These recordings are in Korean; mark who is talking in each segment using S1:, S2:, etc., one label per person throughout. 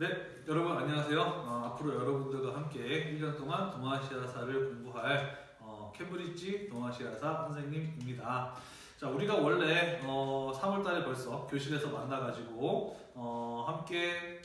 S1: 네, 여러분 안녕하세요. 어, 앞으로 여러분들과 함께 1년 동안 동아시아사를 공부할 어, 캠브리지 동아시아사 선생님입니다. 자, 우리가 원래 어, 3월달에 벌써 교실에서 만나가지고 어, 함께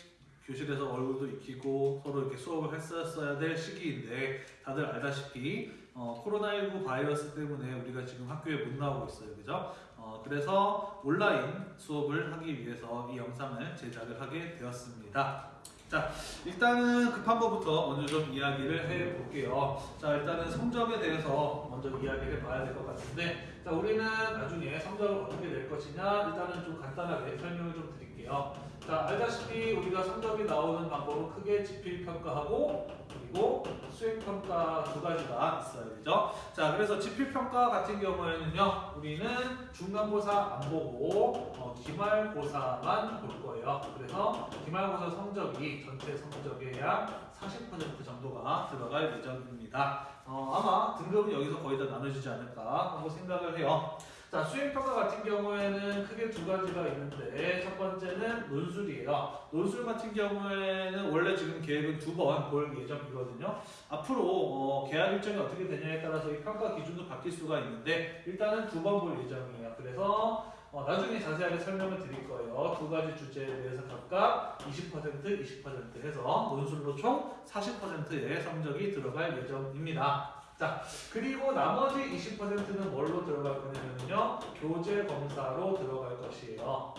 S1: 교실에서 얼굴도 익히고 서로 이렇게 수업을 했었어야 될 시기인데 다들 알다시피 어, 코로나19 바이러스 때문에 우리가 지금 학교에 못 나오고 있어요, 그죠? 어, 그래서 온라인 수업을 하기 위해서 이 영상을 제작을 하게 되었습니다. 자, 일단은 급한 거부터 먼저 좀 이야기를 해 볼게요. 자, 일단은 성적에 대해서 먼저 이야기를 봐야 될 것 같은데, 자, 우리는 나중에 성적을 어떻게 낼 것이냐, 일단은 좀 간단하게 설명을 좀 드릴게요. 자, 알다시피 우리가 성적이 나오는 방법은 크게 지필평가하고 그리고 수행평가 두 가지가 있어야 되죠. 자, 그래서 지필평가 같은 경우에는요, 우리는 중간고사 안 보고 어, 기말고사만 볼 거예요. 그래서 기말고사 성적이 전체 성적의 약 40% 정도가 들어갈 예정입니다. 어, 아마 등급은 여기서 거의 다 나눠지지 않을까 하고 생각을 해요. 자, 수행평가 같은 경우에는 크게 두 가지가 있는데 첫 번째는 논술이에요. 논술 같은 경우에는 원래 지금 계획은 두 번 볼 예정이거든요. 앞으로 어, 계약 일정이 어떻게 되냐에 따라서 이 평가 기준도 바뀔 수가 있는데 일단은 두 번 볼 예정이에요. 그래서 어, 나중에 자세하게 설명을 드릴 거예요. 두 가지 주제에 대해서 각각 20%, 20% 해서 논술로 총 40%의 성적이 들어갈 예정입니다. 자, 그리고 나머지 20%는 뭘로 들어갈 거냐면요. 교재 검사로 들어갈 것이에요.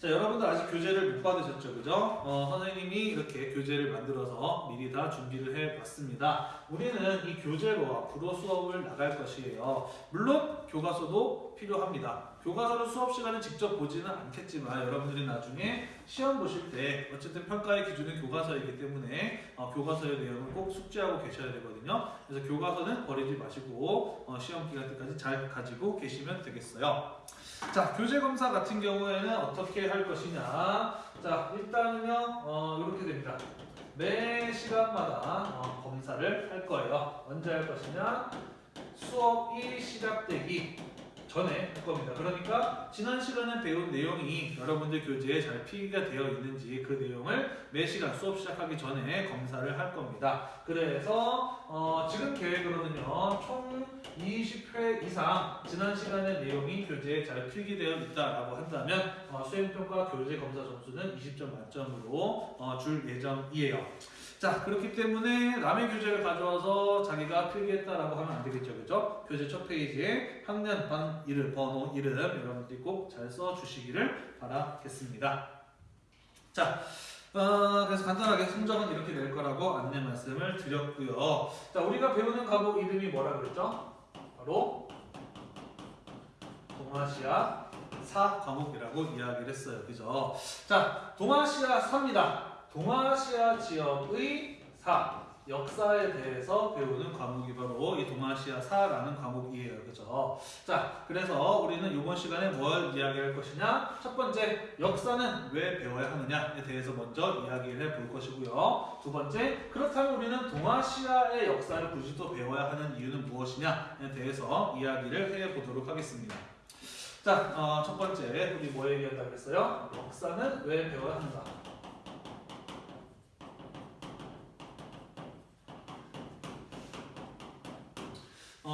S1: 자, 여러분들 아직 교재를 못 받으셨죠, 그죠? 어, 선생님이 이렇게 교재를 만들어서 미리 다 준비를 해 봤습니다. 우리는 이 교재로 앞으로 수업을 나갈 것이에요. 물론 교과서도 필요합니다. 교과서를 수업 시간에 직접 보지는 않겠지만 여러분들이 나중에 시험 보실 때 어쨌든 평가의 기준은 교과서이기 때문에 어, 교과서의 내용을 꼭 숙지하고 계셔야 되거든요. 그래서 교과서는 버리지 마시고 어, 시험 기간 때까지 잘 가지고 계시면 되겠어요. 자, 교재 검사 같은 경우에는 어떻게 할 것이냐? 자, 일단은요, 어, 이렇게 됩니다. 매 시간마다 어, 검사를 할 거예요. 언제 할 것이냐? 수업이 시작되기 전에 할 겁니다. 그러니까 지난 시간에 배운 내용이 여러분들 교재에 잘 필기가 되어 있는지 그 내용을 매 시간 수업 시작하기 전에 검사를 할 겁니다. 그래서 어, 지금 계획으로는요 총 20회 이상 지난 시간의 내용이 교재에 잘 필기되어 있다라고 한다면 어, 수행평가 교재 검사 점수는 20점 만점으로 어, 줄 예정이에요. 자 그렇기 때문에 남의 교재를 가져와서 자기가 필기했다라고 하면 안 되겠죠 그죠? 교재 첫 페이지에 학년, 반, 이름, 번호, 이름 여러분들이 꼭 잘 써주시기를 바라겠습니다 자 어, 그래서 간단하게 성적은 이렇게 낼 거라고 안내 말씀을 드렸고요 자 우리가 배우는 과목 이름이 뭐라 그랬죠? 바로 동아시아 4 과목이라고 이야기를 했어요 그죠? 자 동아시아 4입니다 동아시아 지역의 사, 역사에 대해서 배우는 과목이 바로 이 동아시아사라는 과목이에요. 그죠? 자, 그래서 우리는 이번 시간에 뭘 이야기할 것이냐? 첫 번째, 역사는 왜 배워야 하느냐에 대해서 먼저 이야기를 해 볼 것이고요. 두 번째, 그렇다면 우리는 동아시아의 역사를 굳이 또 배워야 하는 이유는 무엇이냐에 대해서 이야기를 해 보도록 하겠습니다. 자, 어, 첫 번째, 우리 뭐 얘기한다고 했어요? 역사는 왜 배워야 하는가?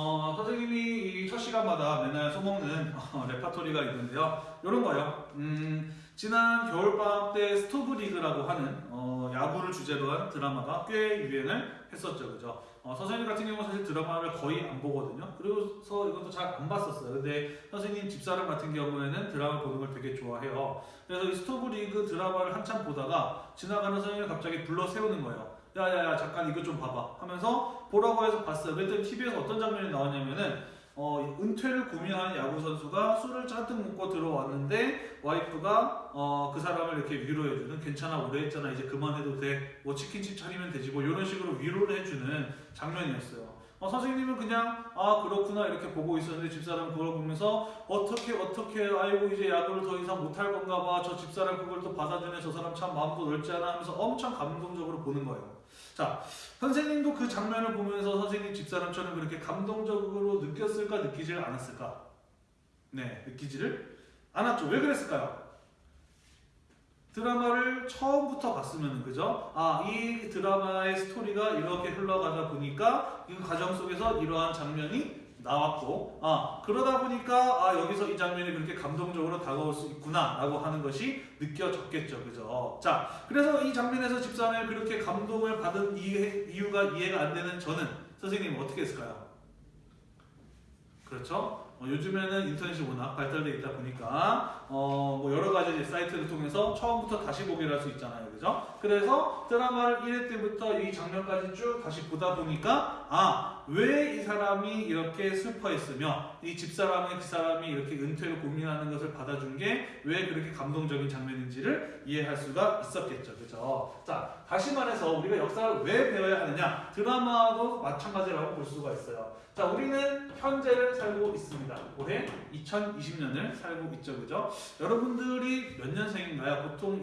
S1: 어, 선생님이 첫 시간마다 맨날 써먹는 어, 레파토리가 있는데요. 이런 거요. 음, 지난 겨울방학 때 스토브 리그라고 하는 어, 야구를 주제로 한 드라마가 꽤 유행을 했었죠. 그죠? 어, 선생님 같은 경우는 사실 드라마를 거의 안 보거든요. 그래서 이것도 잘 안 봤었어요. 근데 선생님 집사람 같은 경우에는 드라마 보는 걸 되게 좋아해요. 그래서 이 스토브 리그 드라마를 한참 보다가 지나가는 선생님을 갑자기 불러 세우는 거예요. 야야야 잠깐 이거 좀 봐봐 하면서 보라고 해서 봤어요. 그랬더니 TV에서 어떤 장면이 나왔냐면은 어, 은퇴를 고민하는 야구 선수가 술을 잔뜩 먹고 들어왔는데 와이프가 어, 그 사람을 이렇게 위로해주는 괜찮아 오래 했잖아 이제 그만해도 돼뭐 치킨집 차리면 되지 뭐 이런 식으로 위로를 해주는 장면이었어요. 어, 선생님은 그냥 아 그렇구나 이렇게 보고 있었는데 집사람 그걸 보면서 어떻게 어떻게 아이고 이제 야구를 더 이상 못할 건가 봐 저 집사람 그걸 또 받아주네 저 사람 참 마음도 넓지 않아 하면서 엄청 감동적으로 보는 거예요. 자, 선생님도 그 장면을 보면서 선생님 집사람처럼 그렇게 감동적으로 느꼈을까 느끼질 않았을까? 네, 느끼지를 않았죠. 왜 그랬을까요? 드라마를 처음부터 봤으면 그죠? 아, 이 드라마의 스토리가 이렇게 흘러가다 보니까 이 과정 속에서 이러한 장면이 나왔고, 아, 그러다 보니까 아, 여기서 이 장면이 그렇게 감동적으로 다가올 수 있구나 라고 하는 것이 느껴졌겠죠. 그죠? 자, 그래서 이 장면에서 집사람이 그렇게 감동을 받은 이해, 이유가 이해가 안 되는 저는 선생님 어떻게 했을까요? 그렇죠? 어, 요즘에는 인터넷이 워낙 발달돼 있다 보니까 어, 뭐 여러 가지 사이트를 통해서 처음부터 다시 보기를 할 수 있잖아요, 그죠? 그래서 드라마를 1회 때부터 이 장면까지 쭉 다시 보다 보니까 아 왜 이 사람이 이렇게 슬퍼했으며 이 집사람의 그 사람이 이렇게 은퇴를 고민하는 것을 받아준 게 왜 그렇게 감동적인 장면인지를 이해할 수가 있었겠죠, 그죠? 자 다시 말해서 우리가 역사를 왜 배워야 하느냐? 드라마도 마찬가지라고 볼 수가 있어요. 자, 우리는 현재를 살고 있습니다. 올해 2020년을 살고 있죠, 그죠? 여러분들이 몇 년생인가요? 보통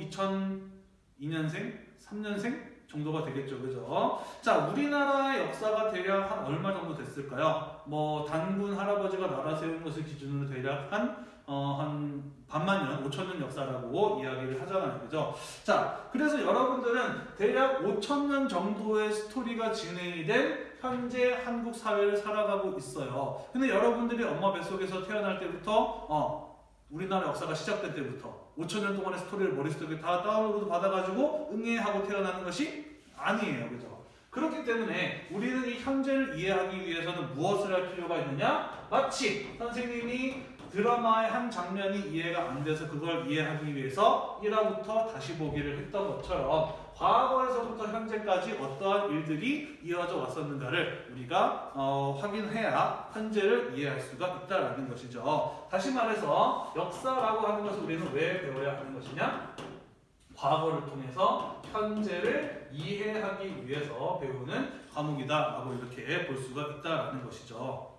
S1: 2002년생, 3년생 정도가 되겠죠, 그죠? 자, 우리나라의 역사가 대략 한 얼마 정도 됐을까요? 뭐 단군 할아버지가 나라 세운 것을 기준으로 대략 한 어, 한 반만 년, 5천 년 역사라고 이야기를 하잖아요. 그죠? 자, 그래서 여러분들은 대략 5천 년 정도의 스토리가 진행이 된 현재 한국 사회를 살아가고 있어요. 근데 여러분들이 엄마 뱃속에서 태어날 때부터 어, 우리나라 역사가 시작된 때부터 5천 년 동안의 스토리를 머릿속에 다 다운로드 받아가지고 응애하고 태어나는 것이 아니에요. 그죠? 그렇기 때문에 우리는 이 현재를 이해하기 위해서는 무엇을 할 필요가 있느냐? 마치 선생님이 드라마의 한 장면이 이해가 안 돼서 그걸 이해하기 위해서 1화부터 다시 보기를 했던 것처럼 과거에서부터 현재까지 어떠한 일들이 이어져 왔었는가를 우리가 어, 확인해야 현재를 이해할 수가 있다라는 것이죠. 다시 말해서 역사라고 하는 것을 우리는 왜 배워야 하는 것이냐? 과거를 통해서 현재를 이해하기 위해서 배우는 과목이다라고 이렇게 볼 수가 있다라는 것이죠.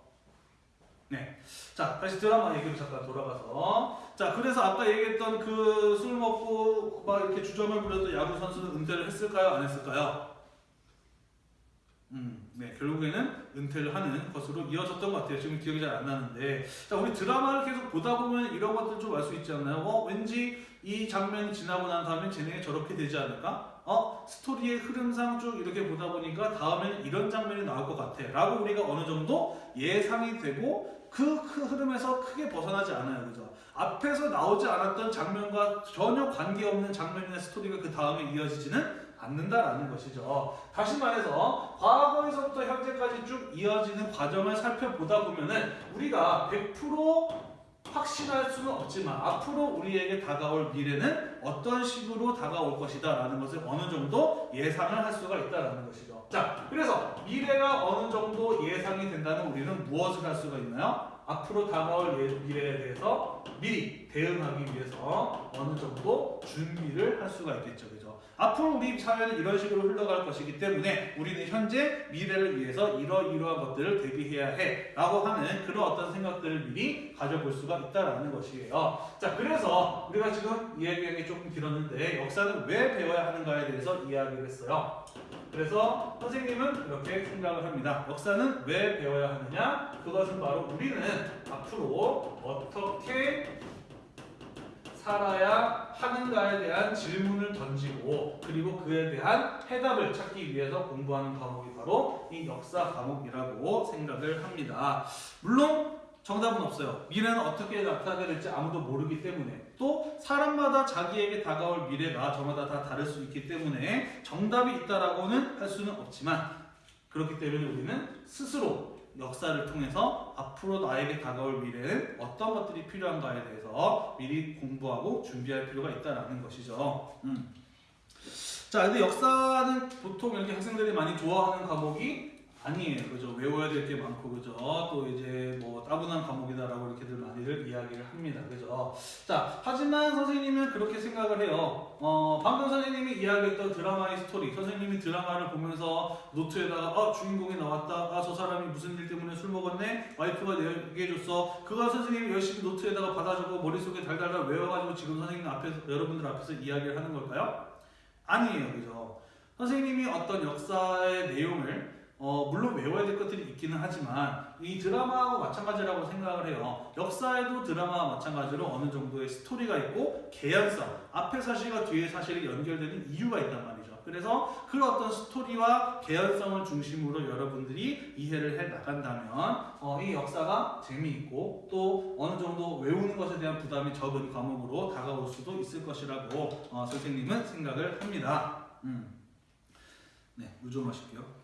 S1: 네. 자, 다시 드라마 얘기로 잠깐 돌아가서. 자, 그래서 아까 얘기했던 그 술 먹고 막 이렇게 주점을 부렸던 야구 선수는 은퇴를 했을까요? 안 했을까요? 음, 네. 결국에는 은퇴를 하는 것으로 이어졌던 것 같아요. 지금 기억이 잘 안 나는데. 자, 우리 드라마를 계속 보다 보면 이런 것들 좀 알 수 있지 않나요? 어, 왠지 이 장면이 지나고 난 다음에 쟤네가 저렇게 되지 않을까? 어, 스토리의 흐름상 쭉 이렇게 보다 보니까 다음에는 이런 장면이 나올 것 같아. 라고 우리가 어느 정도 예상이 되고 그, 그 흐름에서 크게 벗어나지 않아요. 그죠? 앞에서 나오지 않았던 장면과 전혀 관계없는 장면이나 스토리가 그 다음에 이어지지는 않는다라는 것이죠. 다시 말해서 과거에서부터 현재까지 쭉 이어지는 과정을 살펴보다 보면은 우리가 100% 확신할 수는 없지만 앞으로 우리에게 다가올 미래는 어떤 식으로 다가올 것이다 라는 것을 어느 정도 예상을 할 수가 있다라는 것이죠. 자, 그래서 미래가 어느 정도 예상이 된다면 우리는 무엇을 할 수가 있나요? 앞으로 다가올 예- 미래에 대해서 미리 대응하기 위해서 어느 정도 준비를 할 수가 있겠죠. 그죠? 앞으로 우리 사회는 이런 식으로 흘러갈 것이기 때문에 우리는 현재 미래를 위해서 이러이러한 것들을 대비해야 해 라고 하는 그런 어떤 생각들을 미리 가져볼 수가 있다라는 것이에요. 자, 그래서 우리가 지금 이야기하기 조금 길었는데 역사는 왜 배워야 하는가에 대해서 이야기를 했어요. 그래서 선생님은 이렇게 생각을 합니다. 역사는 왜 배워야 하느냐? 그것은 바로 우리는 앞으로 어떻게 살아야 하는가에 대한 질문을 던지고 그리고 그에 대한 해답을 찾기 위해서 공부하는 과목이 바로 이 역사 과목이라고 생각을 합니다. 물론 정답은 없어요. 미래는 어떻게 나타나게 될지 아무도 모르기 때문에 또 사람마다 자기에게 다가올 미래가 저마다 다 다를 수 있기 때문에 정답이 있다라고는 할 수는 없지만 그렇기 때문에 우리는 스스로 역사를 통해서 앞으로 나에게 다가올 미래는 어떤 것들이 필요한가에 대해서 미리 공부하고 준비할 필요가 있다라는 것이죠. 음. 자, 근데 역사는 보통 이렇게 학생들이 많이 좋아하는 과목이 아니에요. 그죠? 외워야 될 게 많고, 그죠? 또 이제 뭐 따분한 과목이다라고 이렇게들 많이들 이야기를 합니다. 그죠? 자, 하지만 선생님은 그렇게 생각을 해요. 어, 방금 선생님이 이야기했던 드라마의 스토리. 선생님이 드라마를 보면서 노트에다가, 아, 주인공이 나왔다. 아, 저 사람이 무슨 일 때문에 술 먹었네? 와이프가 내 얘기해줬어. 그거 선생님이 열심히 노트에다가 받아적고 머릿속에 달달달 외워가지고 지금 선생님 앞에서, 여러분들 앞에서 이야기를 하는 걸까요? 아니에요. 그죠? 선생님이 어떤 역사의 내용을 어, 물론 외워야 될 것들이 있기는 하지만 이 드라마하고 마찬가지라고 생각을 해요. 역사에도 드라마와 마찬가지로 어느 정도의 스토리가 있고 개연성, 앞에 사실과 뒤에 사실이 연결되는 이유가 있단 말이죠. 그래서 그 어떤 스토리와 개연성을 중심으로 여러분들이 이해를 해 나간다면 어, 이 역사가 재미있고 또 어느 정도 외우는 것에 대한 부담이 적은 과목으로 다가올 수도 있을 것이라고 어, 선생님은 생각을 합니다. 음. 네, 물좀 마실게요.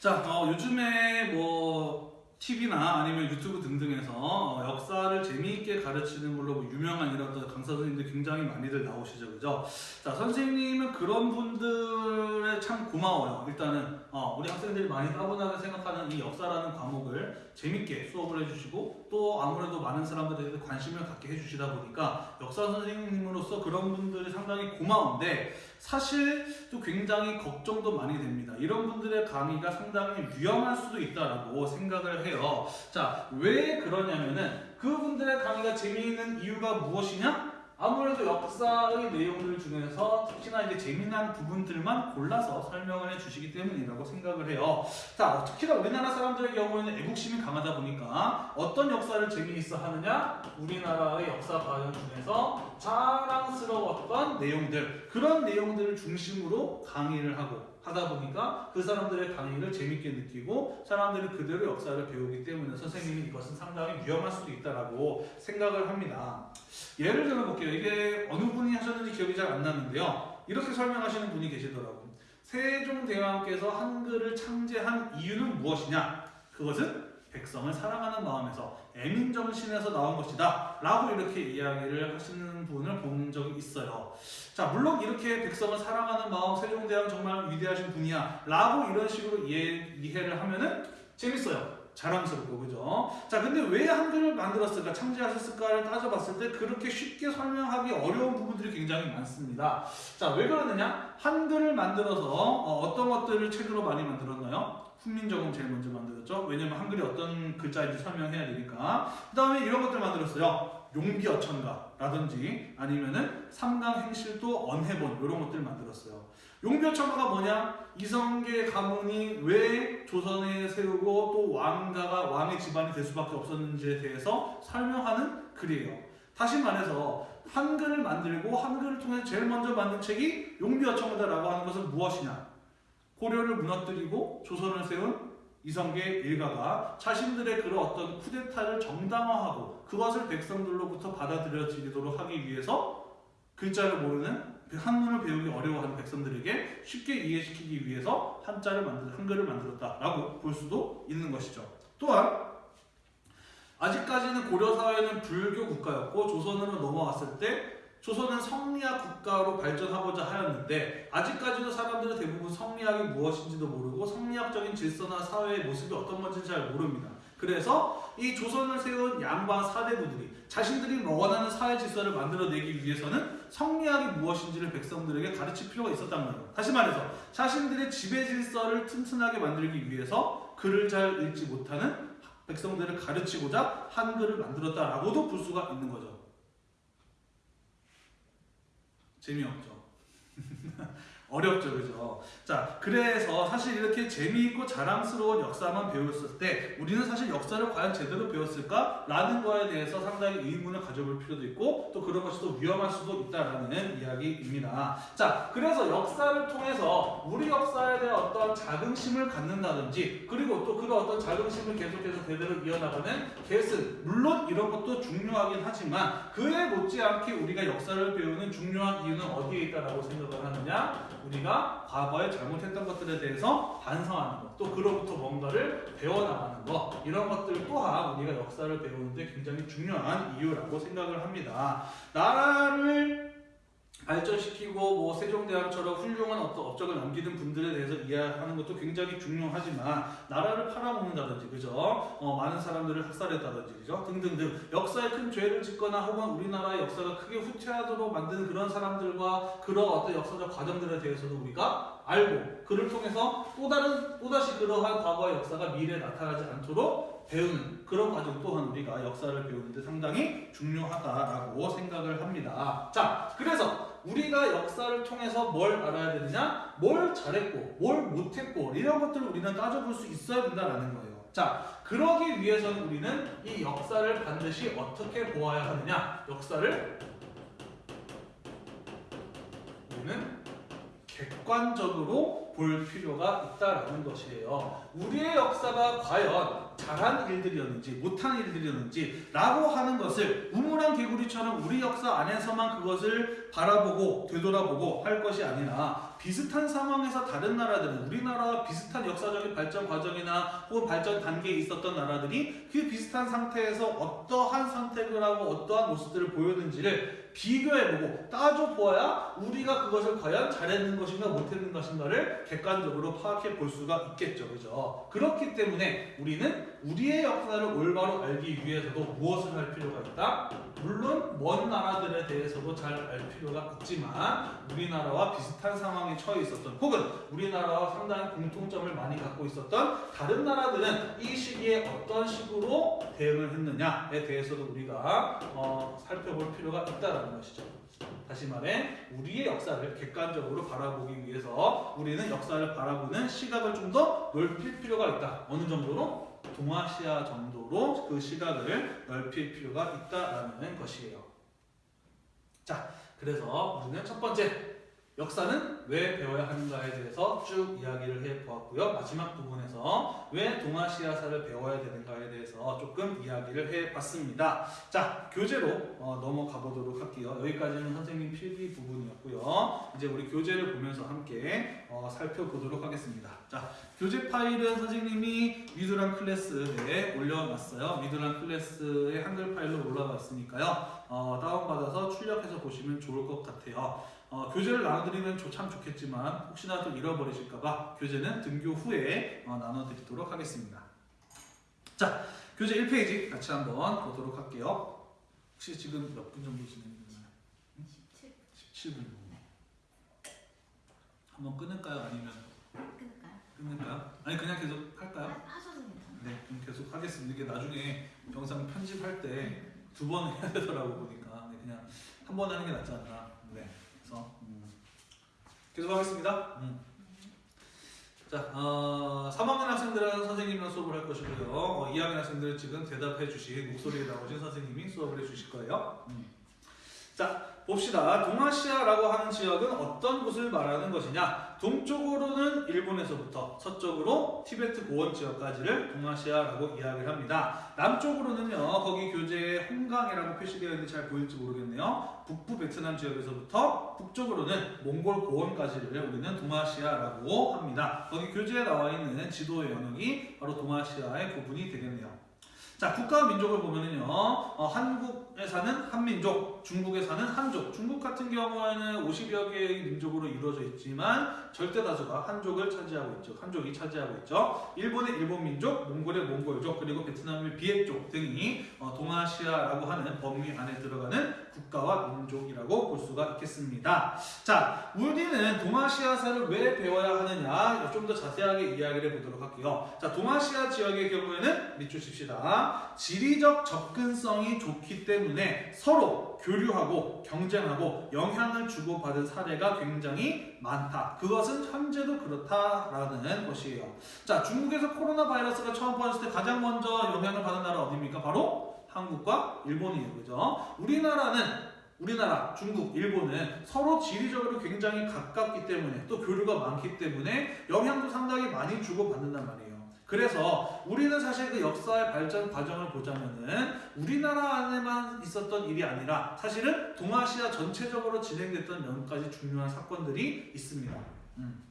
S1: 자, 어, 요즘에 뭐 TV나 아니면 유튜브 등등에서 어, 역사를 재미있게 가르치는 걸로 뭐 유명한 이런 강사 선생님들 굉장히 많이들 나오시죠, 그죠? 자, 선생님은 그런 분들에 참 고마워요. 일단은 어, 우리 학생들이 많이 따분하게 생각하는 이 역사라는 과목을 재밌게 수업을 해주시고 또 아무래도 많은 사람들에 대해서 관심을 갖게 해주시다 보니까 역사 선생님으로서 그런 분들이 상당히 고마운데 사실 또 굉장히 걱정도 많이 됩니다. 이런 분들의 강의가 상당히 위험할 수도 있다라고 생각을 해요. 자, 왜 그러냐면은 그분들의 강의가 재미있는 이유가 무엇이냐? 아무래도 역사의 내용들 중에서 특히나 이제 재미난 부분들만 골라서 설명을 해주시기 때문이라고 생각을 해요. 자, 특히나 우리나라 사람들의 경우에는 애국심이 강하다 보니까 어떤 역사를 재미있어 하느냐? 우리나라의 역사 과정 중에서 자랑스러웠던 내용들, 그런 내용들을 중심으로 강의를 하고 하다 보니까 그 사람들의 강의를 재밌게 느끼고 사람들은 그대로 역사를 배우기 때문에 선생님이 이것은 상당히 위험할 수도 있다라고 생각을 합니다. 예를 들어 볼게요. 이게 어느 분이 하셨는지 기억이 잘 안 나는데요. 이렇게 설명하시는 분이 계시더라고요. 세종대왕께서 한글을 창제한 이유는 무엇이냐? 그것은 백성을 사랑하는 마음에서 애민정신에서 나온 것이다 라고 이렇게 이야기를 하시는 분을 본 적이 있어요. 자 물론 이렇게 백성을 사랑하는 마음 세종대왕 정말 위대하신 분이야 라고 이런 식으로 이해, 이해를 하면은 재밌어요. 자랑스럽고 그죠? 자 근데 왜 한글을 만들었을까 창제하셨을까를 따져봤을 때 그렇게 쉽게 설명하기 어려운 부분들이 굉장히 많습니다. 자 왜 그러느냐? 한글을 만들어서 어, 떤 것들을 책으로 많이 만들었나요 훈민정음 제일 먼저 만들었죠. 왜냐면 한글이 어떤 글자인지 설명해야 되니까. 그 다음에 이런 것들 만들었어요. 용비어천가라든지 아니면은 삼강행실도 언해본 이런 것들 만들었어요. 용비어천가가 뭐냐? 이성계 가문이 왜 조선에 세우고 또 왕가가 왕의 집안이 될 수밖에 없었는지에 대해서 설명하는 글이에요. 다시 말해서 한글을 만들고 한글을 통해 제일 먼저 만든 책이 용비어천가다라고 하는 것은 무엇이냐? 고려를 무너뜨리고 조선을 세운 이성계 일가가 자신들의 그런 어떤 쿠데타를 정당화하고 그것을 백성들로부터 받아들여지도록 하기 위해서 글자를 모르는 그 한문을 배우기 어려워하는 백성들에게 쉽게 이해시키기 위해서 한자를 만들 한글을 만들었다라고 볼 수도 있는 것이죠. 또한 아직까지는 고려 사회는 불교 국가였고 조선으로 넘어왔을 때 조선은 성리학 국가로 발전하고자 하였는데 아직까지도 사람들은 대부분 성리학이 무엇인지도 모르고 성리학적인 질서나 사회의 모습이 어떤 건지 잘 모릅니다. 그래서 이 조선을 세운 양반 사대부들이 자신들이 원하는 사회 질서를 만들어내기 위해서는 성리학이 무엇인지를 백성들에게 가르칠 필요가 있었단 말이에요. 다시 말해서 자신들의 지배 질서를 튼튼하게 만들기 위해서 글을 잘 읽지 못하는 백성들을 가르치고자 한글을 만들었다라고도 볼 수가 있는 거죠. 재미없죠. 어렵죠, 그죠? 자, 그래서 사실 이렇게 재미있고 자랑스러운 역사만 배웠을 때 우리는 사실 역사를 과연 제대로 배웠을까? 라는 거에 대해서 상당히 의문을 가져볼 필요도 있고 또 그런 것이 또 위험할 수도 있다라는 이야기입니다. 자, 그래서 역사를 통해서 우리 역사에 대한 어떤 자긍심을 갖는다든지 그리고 또 그런 어떤 자긍심을 계속해서 대대로 이어나가는 계승 물론 이런 것도 중요하긴 하지만 그에 못지않게 우리가 역사를 배우는 중요한 이유는 어디에 있다라고 생각을 하느냐? 우리가 과거에 잘못했던 것들에 대해서 반성하는 것, 또 그로부터 뭔가를 배워나가는 것, 이런 것들 또한 우리가 역사를 배우는데 굉장히 중요한 이유라고 생각을 합니다. 나라를 발전시키고 뭐 세종대왕처럼 훌륭한 어떤 업적을 남기는 분들에 대해서 이해하는 것도 굉장히 중요하지만 나라를 팔아먹는다든지 그죠? 어, 많은 사람들을 학살했다든지 그죠? 등등등 역사에 큰 죄를 짓거나 혹은 우리나라의 역사가 크게 후퇴하도록 만드는 그런 사람들과 그런 어떤 역사적 과정들에 대해서도 우리가 알고 그를 통해서 또 다른 또다시 그러한 과거의 역사가 미래에 나타나지 않도록 배우는 그런 과정 또한 우리가 역사를 배우는데 상당히 중요하다라고 생각을 합니다. 자, 그래서 우리가 역사를 통해서 뭘 알아야 되느냐? 뭘 잘했고, 뭘 못했고, 이런 것들을 우리는 따져볼 수 있어야 된다라는 거예요. 자, 그러기 위해서는 우리는 이 역사를 반드시 어떻게 보아야 하느냐? 역사를 우리는 객관적으로 볼 필요가 있다라는 것이에요. 우리의 역사가 과연 잘한 일들이었는지 못한 일들이었는지 라고 하는 것을 우물한 개구리처럼 우리 역사 안에서만 그것을 바라보고 되돌아보고 할 것이 아니라 비슷한 상황에서 다른 나라들은 우리나라와 비슷한 역사적인 발전 과정이나 혹은 발전 단계에 있었던 나라들이 그 비슷한 상태에서 어떠한 선택을 하고 어떠한 모습들을 보였는지를 비교해보고 따져보아야 우리가 그것을 과연 잘했는 것인가 못했는 것인가를 객관적으로 파악해 볼 수가 있겠죠. 그죠? 그렇기 때문에 우리는 우리의 역사를 올바로 알기 위해서도 무엇을 할 필요가 있다? 물론 먼 나라들에 대해서도 잘 알 필요가 있지만 우리나라와 비슷한 상황에 처해 있었던 혹은 우리나라와 상당히 공통점을 많이 갖고 있었던 다른 나라들은 이 시기에 어떤 식으로 대응을 했느냐에 대해서도 우리가 어, 살펴볼 필요가 있다라는 것이죠. 다시 말해 우리의 역사를 객관적으로 바라보기 위해서 우리는 역사를 바라보는 시각을 좀 더 넓힐 필요가 있다. 어느 정도로? 동아시아 정도로 그 시각을 넓힐 필요가 있다라는 것이에요. 자, 그래서 우리는 첫 번째 역사는 왜 배워야 하는가에 대해서 쭉 이야기를 해 보았고요. 마지막 부분에서 왜 동아시아사를 배워야 되는가에 대해서 조금 이야기를 해 봤습니다. 자, 교재로 어, 넘어가 보도록 할게요. 여기까지는 선생님 필기 부분이었고요. 이제 우리 교재를 보면서 함께 어, 살펴보도록 하겠습니다. 자, 교재 파일은 선생님이 미드랑 클래스에 올려놨어요. 미드랑 클래스의 한글 파일로 올라가 있으니까요. 어, 다운받아서 출력해서 보시면 좋을 것 같아요. 어, 교재를 나눠드리면 조- 참 좋겠지만 혹시나 또 잃어버리실까봐 교재는 등교 후에 어, 나눠드리도록 하겠습니다. 자, 교재 1페이지 같이 한번 보도록 할게요. 혹시 지금 몇 분 정도 진행되나요?
S2: 17
S1: 17분. 한번 끊을까요? 아니면
S2: 끊을까요?
S1: 끊을까요? 아니 그냥 계속 할까요?
S2: 하- 하셔도 괜찮아요.
S1: 네, 그럼 계속 하겠습니다. 이게 나중에 영상 편집할 때 두 번 해야 되더라고 보니까 네, 그냥 한 번 하는 게 낫지 않나. 네, 그래서 음, 계속 하겠습니다. 음. 자, 어, 3학년 학생들은 선생님이랑 수업을 할 것이고요. 어, 2학년 학생들은 지금 대답해 주신 목소리에 나오신 선생님이 수업을 해 주실 거예요. 음. 자, 봅시다. 동아시아라고 하는 지역은 어떤 곳을 말하는 것이냐? 동쪽으로는 일본에서부터 서쪽으로 티베트 고원 지역까지를 동아시아라고 이야기를 합니다. 남쪽으로는요, 거기 교재에 홍강이라고 표시되어 있는데 잘 보일지 모르겠네요. 북부 베트남 지역에서부터 북쪽으로는 몽골 고원까지를 우리는 동아시아라고 합니다. 거기 교재에 나와 있는 지도의 영역이 바로 동아시아의 부분이 되겠네요. 자, 국가와 민족을 보면은요, 어, 한국에 사는 한민족, 중국에 사는 한족. 중국 같은 경우에는 50여 개의 민족으로 이루어져 있지만 절대 다수가 한족을 차지하고 있죠. 한족이 차지하고 있죠. 일본의 일본 민족, 몽골의 몽골족, 그리고 베트남의 비핵족 등이 어, 동아시아라고 하는 범위 안에 들어가는 국가와 민족이라고 볼 수가 있겠습니다. 자, 우리는 동아시아사를 왜 배워야 하느냐 좀 더 자세하게 이야기를 해보도록 할게요. 자, 동아시아 지역의 경우에는 밑줄 칩시다. 지리적 접근성이 좋기 때문에 서로 교류하고 경쟁하고 영향을 주고받은 사례가 굉장히 많다. 그것은 현재도 그렇다라는 것이에요. 자, 중국에서 코로나 바이러스가 처음 퍼졌을 때 가장 먼저 영향을 받은 나라 어디입니까? 바로 한국과 일본이에요. 그죠? 우리나라는 우리나라, 중국, 일본은 서로 지리적으로 굉장히 가깝기 때문에 또 교류가 많기 때문에 영향도 상당히 많이 주고받는단 말이에요. 그래서 우리는 사실 그 역사의 발전 과정을 보자면은 우리나라 안에만 있었던 일이 아니라 사실은 동아시아 전체적으로 진행됐던 몇 가지 중요한 사건들이 있습니다. 음.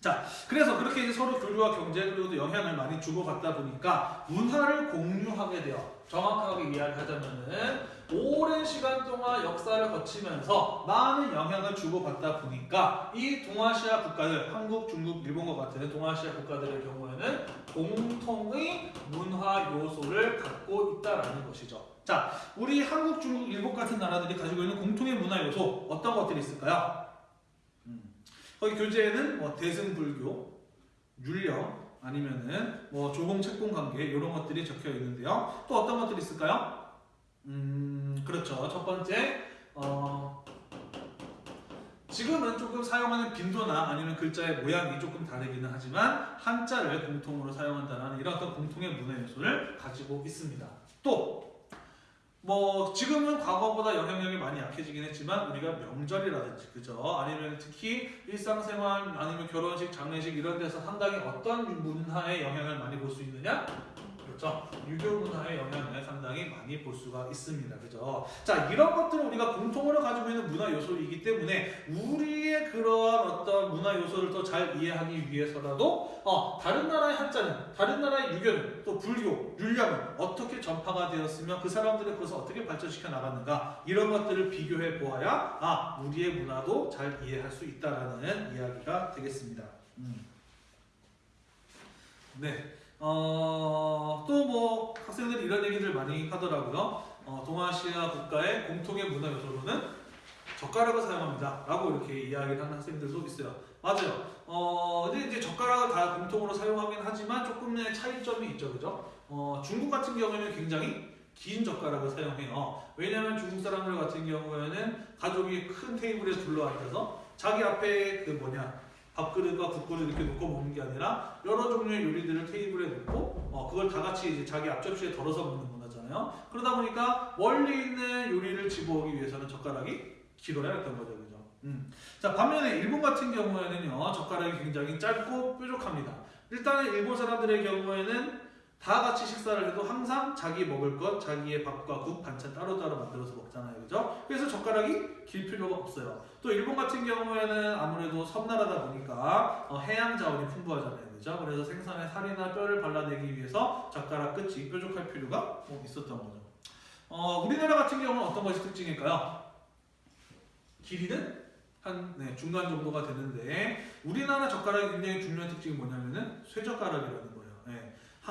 S1: 자, 그래서 그렇게 이제 서로 교류와 또 영향을 많이 주고받다 보니까 문화를 공유하게 돼요. 정확하게 이야기하자면은 오랜 시간 동안 역사를 거치면서 많은 영향을 주고받다 보니까 이 동아시아 국가들, 한국, 중국, 일본과 같은 동아시아 국가들의 경우에는 공통의 문화 요소를 갖고 있다라는 것이죠. 자, 우리 한국, 중국, 일본 같은 나라들이 가지고 있는 공통의 문화 요소 어떤 것들이 있을까요? 음, 거기 교재에는 뭐 대승불교, 율령 아니면은 뭐 조공 채권 관계 이런 것들이 적혀 있는데요. 또 어떤 것들이 있을까요? 음, 그렇죠. 첫 번째 어, 지금은 조금 사용하는 빈도나 아니면 글자의 모양이 조금 다르기는 하지만 한자를 공통으로 사용한다는 이런 어떤 공통의 문화 요소를 가지고 있습니다. 또 뭐 지금은 과거보다 영향력이 많이 약해지긴 했지만 우리가 명절이라든지 그죠? 아니면 특히 일상생활 아니면 결혼식 장례식 이런 데서 상당히 어떤 문화의 영향을 많이 볼 수 있느냐 그렇죠 유교 문화의 영향을 상당히 많이 볼 수가 있습니다 그죠 자 이런 것들을 우리가 공통으로 가지고 있는 문화 요소이기 때문에 우리의 그러한 어떤 문화 요소를 더 잘 이해하기 위해서라도 어, 다른 나라의 한자는 다른 나라의 유교는 또 불교 율량은 어떻게 전파가 되었으며 그 사람들의 그것을 어떻게 발전시켜 나갔는가 이런 것들을 비교해 보아야 아 우리의 문화도 잘 이해할 수 있다라는 이야기가 되겠습니다. 음. 네. 어, 또 뭐 학생들이 이런 얘기들 많이 하더라고요. 어, 동아시아 국가의 공통의 문화 요소로는 젓가락을 사용합니다. 라고 이렇게 이야기를 하는 학생들도 있어요. 맞아요. 어, 근데 이제 젓가락을 다 공통으로 사용하긴 하지만 조금의 차이점이 있죠. 그죠? 어, 중국 같은 경우에는 굉장히 긴 젓가락을 사용해요. 왜냐하면 중국 사람들 같은 경우에는 가족이 큰 테이블에 둘러앉아서 자기 앞에 그 뭐냐 밥그릇과 국그릇 이렇게 놓고 먹는 게 아니라 여러 종류의 요리들을 테이블에 놓고 어, 그걸 다 같이 이제 자기 앞접시에 덜어서 먹는 문화잖아요. 그러다 보니까 멀리 있는 요리를 집어오기 위해서는 젓가락이 길어야 했던 거죠, 그죠? 음. 자 반면에 일본 같은 경우에는요 젓가락이 굉장히 짧고 뾰족합니다. 일단은 일본 사람들의 경우에는 다 같이 식사를 해도 항상 자기 먹을 것, 자기의 밥과 국, 반찬 따로따로 만들어서 먹잖아요. 그죠? 그래서 젓가락이 길 필요가 없어요. 또 일본 같은 경우에는 아무래도 섬나라다 보니까 어, 해양 자원이 풍부하잖아요. 그죠? 그래서 생선에 살이나 뼈를 발라내기 위해서 젓가락 끝이 뾰족할 필요가 뭐 있었던 거죠. 어, 우리나라 같은 경우는 어떤 것이 특징일까요? 길이는 한 네, 중간 정도가 되는데 우리나라 젓가락의 굉장히 중요한 특징이 뭐냐면은 쇠젓가락이라는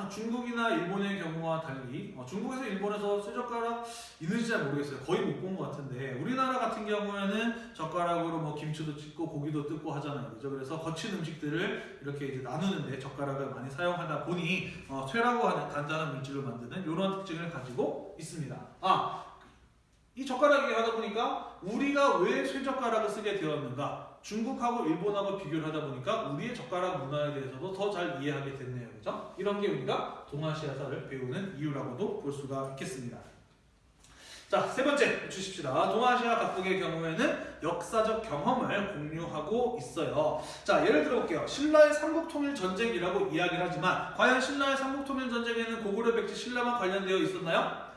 S1: 중국이나 일본의 경우와 달리 어, 중국에서 일본에서 쇠젓가락 있는지 잘 모르겠어요. 거의 못 본 것 같은데 우리나라 같은 경우에는 젓가락으로 뭐 김치도 찢고 고기도 뜯고 하잖아요. 그죠? 그래서 거친 음식들을 이렇게 이제 나누는데 젓가락을 많이 사용하다 보니 어, 쇠라고 하는 단단한 물질로 만드는 이런 특징을 가지고 있습니다. 아, 이 젓가락이 하다 보니까 우리가 왜 쇠젓가락을 쓰게 되었는가? 중국하고 일본하고 비교를 하다 보니까 우리의 젓가락 문화에 대해서도 더 잘 이해하게 됐네요. 그죠? 이런 게 우리가 동아시아사를 배우는 이유라고도 볼 수가 있겠습니다. 자, 세 번째 주십시다. 동아시아 각국의 경우에는 역사적 경험을 공유하고 있어요. 자, 예를 들어 볼게요. 신라의 삼국통일 전쟁이라고 이야기를 하지만 과연 신라의 삼국통일 전쟁에는 고구려 백제 신라만 관련되어 있었나요?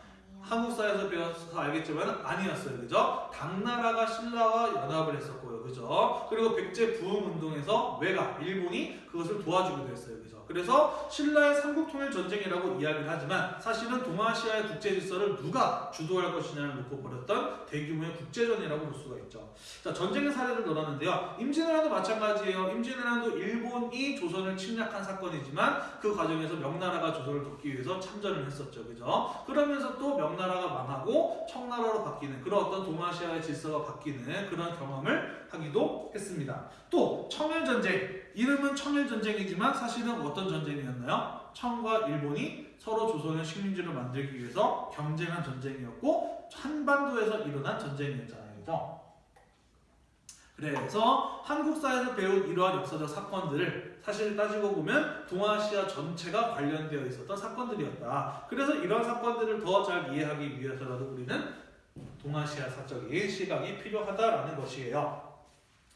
S1: 한국사에서 배워서 알겠지만 아니었어요. 그죠? 당나라가 신라와 연합을 했었고요. 그죠? 그리고 백제 부흥 운동에서 왜가 일본이 그것을 도와주기도 했어요. 그죠? 그래서 신라의 삼국통일 전쟁이라고 이야기를 하지만 사실은 동아시아의 국제 질서를 누가 주도할 것이냐를 놓고 벌였던 대규모의 국제전이라고 볼 수가 있죠. 자, 전쟁의 사례를 넣었는데요. 임진왜란도 마찬가지예요. 임진왜란도 일본이 조선을 침략한 사건이지만 그 과정에서 명나라가 조선을 돕기 위해서 참전을 했었죠. 그죠? 그러면서 또 명나라가 망하고 청나라로 바뀌는 그런 어떤 동아시아의 질서가 바뀌는 그런 경험을 하기도 했습니다. 또 청일전쟁 이름은 청일전쟁이지만 사실은 어떤 전쟁이었나요? 청과 일본이 서로 조선의 식민지를 만들기 위해서 경쟁한 전쟁이었고 한반도에서 일어난 전쟁이었잖아요. 그죠? 그래서 한국사에서 배운 이러한 역사적 사건들을 사실 따지고 보면 동아시아 전체가 관련되어 있었던 사건들이었다. 그래서 이러한 사건들을 더 잘 이해하기 위해서라도 우리는 동아시아 사적인 시각이 필요하다라는 것이에요.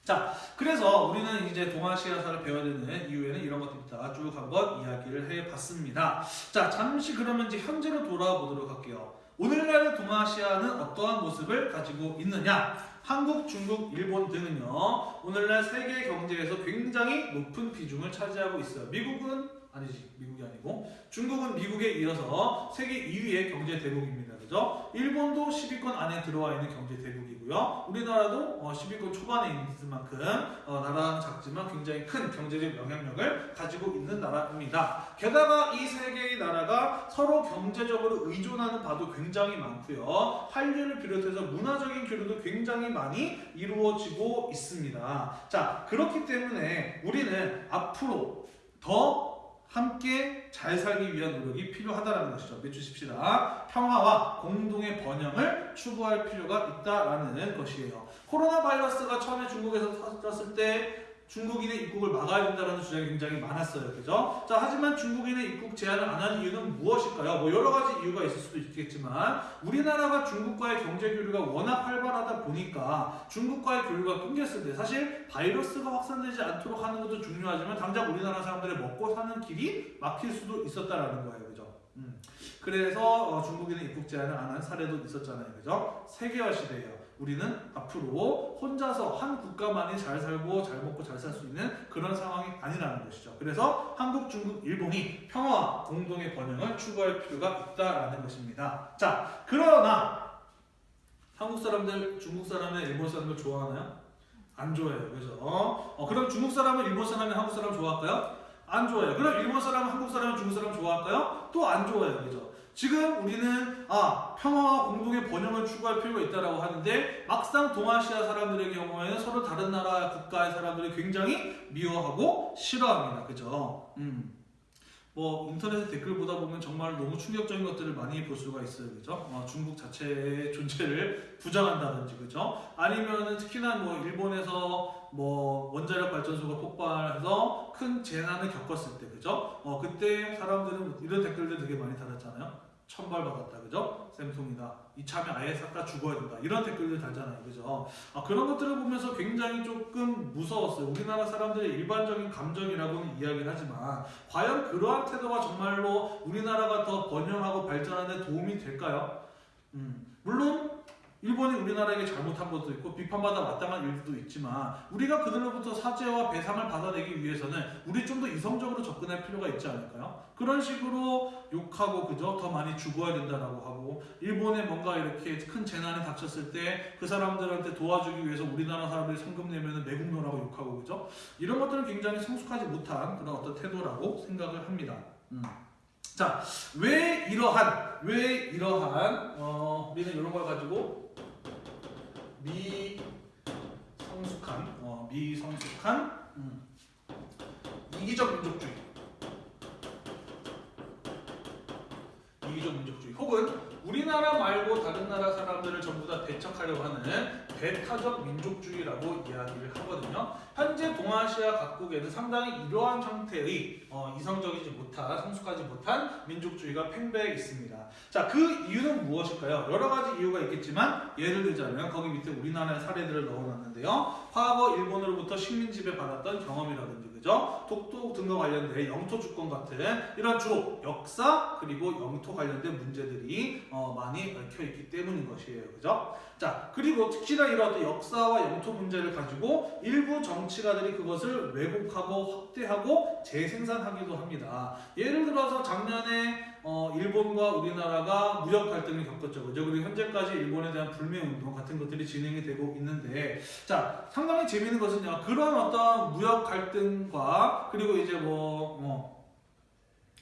S1: 자, 그래서 우리는 이제 동아시아사를 배워야 되는 이유에는 이런 것들부터 쭉 한번 이야기를 해봤습니다. 자, 잠시 그러면 이제 현재로 돌아와 보도록 할게요. 오늘날의 동아시아는 어떠한 모습을 가지고 있느냐? 한국, 중국, 일본 등은요, 오늘날 세계 경제에서 굉장히 높은 비중을 차지하고 있어요. 미국은 아니지, 미국이 아니고 중국은 미국에 이어서 세계 2위의 경제 대국입니다. 그죠? 일본도 10위권 안에 들어와 있는 경제 대국이고요. 우리나라도 어, 10위권 초반에 있을 만큼 어, 나라는 작지만 굉장히 큰 경제적 영향력을 가지고 있는 나라입니다. 게다가 이 세 개의 나라가 서로 경제적으로 의존하는 바도 굉장히 많고요. 한류를 비롯해서 문화적인 교류도 굉장히 많이 이루어지고 있습니다. 자, 그렇기 때문에 우리는 앞으로 더 함께 잘 살기 위한 노력이 필요하다라는 것이죠. 맺주십시다. 평화와 공동의 번영을 추구할 필요가 있다라는 것이에요. 코로나 바이러스가 처음에 중국에서 터졌을 때 중국인의 입국을 막아야 된다는 주장이 굉장히 많았어요. 그죠? 자, 하지만 중국인의 입국 제한을 안 하는 이유는 무엇일까요? 뭐 여러 가지 이유가 있을 수도 있겠지만 우리나라가 중국과의 경제 교류가 워낙 활발하다 보니까 중국과의 교류가 끊겼을 때 사실 바이러스가 확산되지 않도록 하는 것도 중요하지만 당장 우리나라 사람들의 먹고 사는 길이 막힐 수도 있었다라는 거예요. 그죠? 음. 그래서 어, 중국인의 입국 제한을 안 한 사례도 있었잖아요. 그죠? 세계화 시대예요. 우리는 앞으로 혼자서 한 국가만이 잘 살고 잘 먹고 잘 살 수 있는 그런 상황이 아니라는 것이죠. 그래서 한국, 중국, 일본이 평화와 공동의 번영을 추구할 필요가 있다라는 것입니다. 자, 그러나 한국 사람들, 중국 사람들, 일본 사람들 좋아하나요? 안 좋아해요. 그죠? 어, 그럼 중국 사람은 일본 사람이 한국 사람 좋아할까요? 안 좋아해요. 그럼 일본 사람은 한국 사람은 중국 사람 좋아할까요? 또 안 좋아해요. 그죠? 지금 우리는 아 평화와 공동의 번영을 추구할 필요가 있다라고 하는데 막상 동아시아 사람들의 경우에는 서로 다른 나라 국가의 사람들이 굉장히 미워하고 싫어합니다. 그죠? 음. 뭐 인터넷에 댓글 보다 보면 정말 너무 충격적인 것들을 많이 볼 수가 있어요, 그죠? 어, 중국 자체의 존재를 부정한다든지, 그죠? 아니면은 특히나 뭐 일본에서 뭐 원자력 발전소가 폭발해서 큰 재난을 겪었을 때, 그죠? 어 그때 사람들은 이런 댓글들 되게 많이 달았잖아요. 천벌 받았다, 그죠? 쌤통이다. 이참에 아예 싹 다 죽어야 된다. 이런 댓글들 달잖아요, 그죠? 아, 그런 것들을 보면서 굉장히 조금 무서웠어요. 우리나라 사람들의 일반적인 감정이라고는 이야기를 하지만 과연 그러한 태도가 정말로 우리나라가 더 번영하고 발전하는 데 도움이 될까요? 음, 물론 일본이 우리나라에게 잘못한 것도 있고 비판받아 마땅한 일도 있지만 우리가 그들로부터 사죄와 배상을 받아내기 위해서는 우리 좀 더 이성적으로 접근할 필요가 있지 않을까요? 그런 식으로 욕하고 그죠? 더 많이 죽어야 된다라고 하고 일본에 뭔가 이렇게 큰 재난이 닥쳤을 때 그 사람들한테 도와주기 위해서 우리나라 사람들이 성금 내면은 매국노라고 욕하고 그죠? 이런 것들은 굉장히 성숙하지 못한 그런 어떤 태도라고 생각을 합니다. 음. 자, 왜 이러한 왜 이러한 어, 우리는 이런 걸 가지고 미성숙한 어, 미성숙한 음, 이기적 민족주의. 이기적 민족주의. 혹은 우리나라 말고 다른 나라 사람들을 전부 다 배척하려고 하는 배타적 민족주의라고 이야기를 하거든요. 현재 동아시아 각국에는 상당히 이러한 형태의 어, 이성적이지 못한 성숙하지 못한 민족주의가 팽배해 있습니다. 자, 그 이유는 무엇일까요? 여러 가지 이유가 있겠지만 예를 들자면 거기 밑에 우리나라의 사례들을 넣어놨는데요. 과거 일본으로부터 식민 지배 받았던 경험이라든지 그죠? 독도 등과 관련된 영토 주권 같은 이런 주로 역사 그리고 영토 관련된 문제들이 어, 많이 얽혀 있기 때문인 것이에요. 그죠? 자, 그리고 특히나 이런 역사와 영토 문제를 가지고 일부 정치가들이 그것을 왜곡하고 확대하고 재생산하기도 합니다. 예를 들어서 작년에 어, 일본과 우리나라가 무역 갈등을 겪었죠. 그죠? 그리고 현재까지 일본에 대한 불매 운동 같은 것들이 진행이 되고 있는데, 자, 상당히 재미있는 것은요. 그런 어떤 무역 갈등과 그리고 이제 뭐, 뭐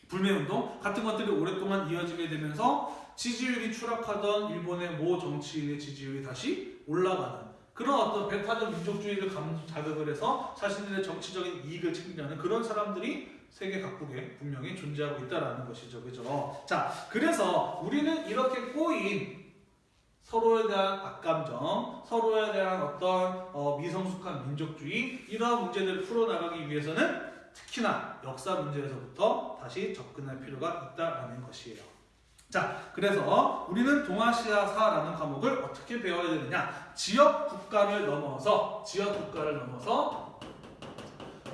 S1: 불매 운동 같은 것들이 오랫동안 이어지게 되면서 지지율이 추락하던 일본의 모 정치인의 지지율이 다시 올라가는 그런 어떤 배타적 민족주의를 감, 자극을 해서 자신들의 정치적인 이익을 챙기려는 그런 사람들이 세계 각국에 분명히 존재하고 있다라는 것이죠. 그죠? 자, 그래서 우리는 이렇게 꼬인 서로에 대한 악감정, 서로에 대한 어떤 어, 미성숙한 민족주의 이러한 문제들을 풀어나가기 위해서는 특히나 역사 문제에서부터 다시 접근할 필요가 있다라는 것이에요. 자, 그래서 우리는 동아시아사라는 과목을 어떻게 배워야 되느냐? 지역 국가를 넘어서 지역 국가를 넘어서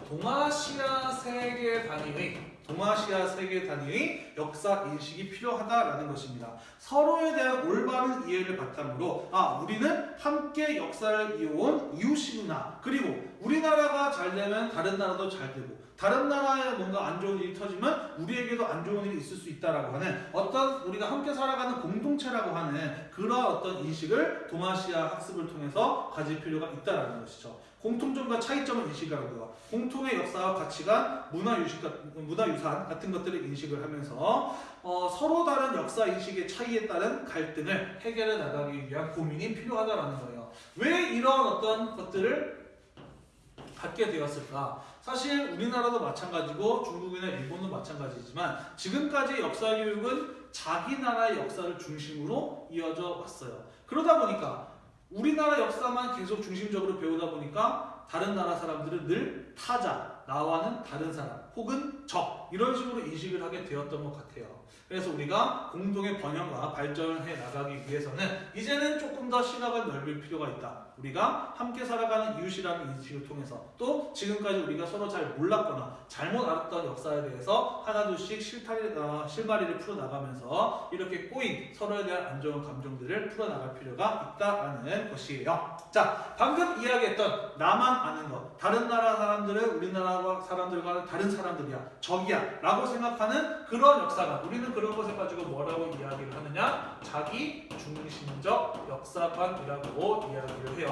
S1: 동아시아 세계 단위의 동아시아 세계 단위의 역사 인식이 필요하다라는 것입니다. 서로에 대한 올바른 이해를 바탕으로 아 우리는 함께 역사를 이어온 이웃이구나. 그리고 우리나라가 잘 되면 다른 나라도 잘 되고 다른 나라에 뭔가 안 좋은 일이 터지면 우리에게도 안 좋은 일이 있을 수 있다라고 하는 어떤 우리가 함께 살아가는 공동체라고 하는 그런 어떤 인식을 동아시아 학습을 통해서 가질 필요가 있다라는 것이죠. 공통점과 차이점을 인식하고요. 공통의 역사와 가치관, 문화 유식, 문화 유산 같은 것들을 인식을 하면서 어, 서로 다른 역사 인식의 차이에 따른 갈등을 해결해 나가기 위한 고민이 필요하다라는 거예요. 왜 이런 어떤 것들을 갖게 되었을까? 사실 우리나라도 마찬가지고 중국이나 일본도 마찬가지지만 지금까지 역사 교육은 자기 나라의 역사를 중심으로 이어져 왔어요. 그러다 보니까 우리나라 역사만 계속 중심적으로 배우다 보니까 다른 나라 사람들은 늘 타자, 나와는 다른 사람, 혹은 적 이런 식으로 인식을 하게 되었던 것 같아요. 그래서 우리가 공동의 번영과 발전을 해 나가기 위해서는 이제는 조금 더 시각을 넓힐 필요가 있다. 우리가 함께 살아가는 이웃이라는 인식을 통해서 또 지금까지 우리가 서로 잘 몰랐거나 잘못 알았던 역사에 대해서 하나둘씩 실타리, 어, 실마리를 풀어나가면서 이렇게 꼬인 서로에 대한 안 좋은 감정들을 풀어나갈 필요가 있다라는 것이에요. 자, 방금 이야기했던 나만 아는 것, 다른 나라 사람들은 우리나라 사람들과 다른 사람들이야, 적이야 라고 생각하는 그런 역사관. 우리는 그런 것을 가지고 뭐라고 이야기를 하느냐? 자기 중심적 역사관이라고 이야기를 해요.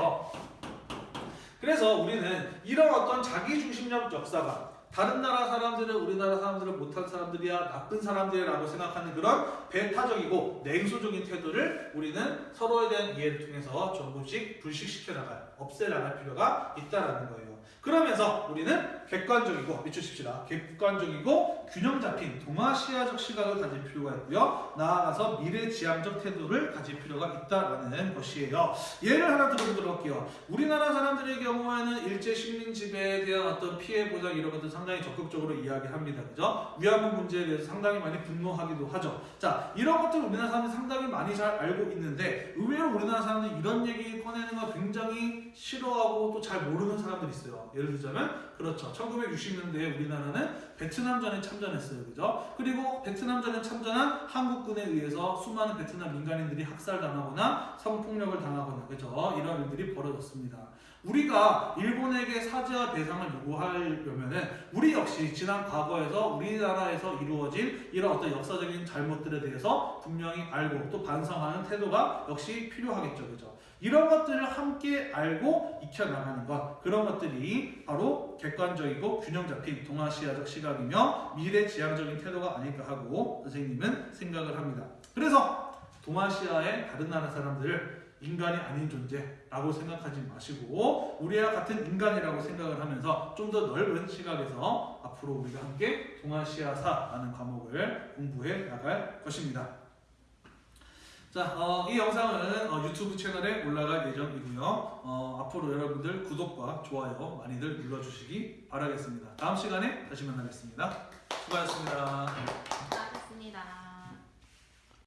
S1: 그래서 우리는 이런 어떤 자기 중심적 역사관, 다른 나라 사람들은 우리나라 사람들은 못한 사람들이야, 나쁜 사람들이라고 생각하는 그런 배타적이고 냉소적인 태도를 우리는 서로에 대한 이해를 통해서 조금씩 불식시켜 나갈, 없애 나갈 필요가 있다라는 거예요. 그러면서 우리는 객관적이고 미추십시다. 객관적이고 균형 잡힌 동아시아적 시각을 가질 필요가 있고요. 나아가서 미래지향적 태도를 가질 필요가 있다라는 것이에요. 예를 하나 들어보도록 할게요. 우리나라 사람들의 경우에는 일제 식민 지배에 대한 어떤 피해 보상 이런 것들 상당히 적극적으로 이야기합니다. 그죠? 위안부 문제에 대해서 상당히 많이 분노하기도 하죠. 자, 이런 것들 우리나라 사람들이 상당히 많이 잘 알고 있는데 의외로 우리나라 사람들이 이런 얘기 꺼내는 거 굉장히 싫어하고 또 잘 모르는 사람들이 있어요. 예를 들자면 그렇죠. 1960년대에 우리나라는 베트남전에 참전했어요. 그죠? 그리고 베트남전에 참전한 한국군에 의해서 수많은 베트남 민간인들이 학살당하거나 성폭력을 당하거나 그죠? 이런 일들이 벌어졌습니다. 우리가 일본에게 사죄와 배상을 요구하려면은 우리 역시 지난 과거에서 우리나라에서 이루어진 이런 어떤 역사적인 잘못들에 대해서 분명히 알고 또 반성하는 태도가 역시 필요하겠죠. 그죠? 이런 것들을 함께 알고 익혀나가는 것 그런 것들이 바로 객관적이고 균형 잡힌 동아시아적 시각이며 미래지향적인 태도가 아닐까 하고 선생님은 생각을 합니다. 그래서 동아시아의 다른 나라 사람들을 인간이 아닌 존재라고 생각하지 마시고 우리와 같은 인간이라고 생각을 하면서 좀 더 넓은 시각에서 앞으로 우리가 함께 동아시아사라는 과목을 공부해 나갈 것입니다. 자, 어, 이 영상은 어, 유튜브 채널에 올라갈 예정이고요. 어, 앞으로 여러분들 구독과 좋아요 많이들 눌러주시기 바라겠습니다. 다음 시간에 다시 만나겠습니다.
S2: 수고하셨습니다.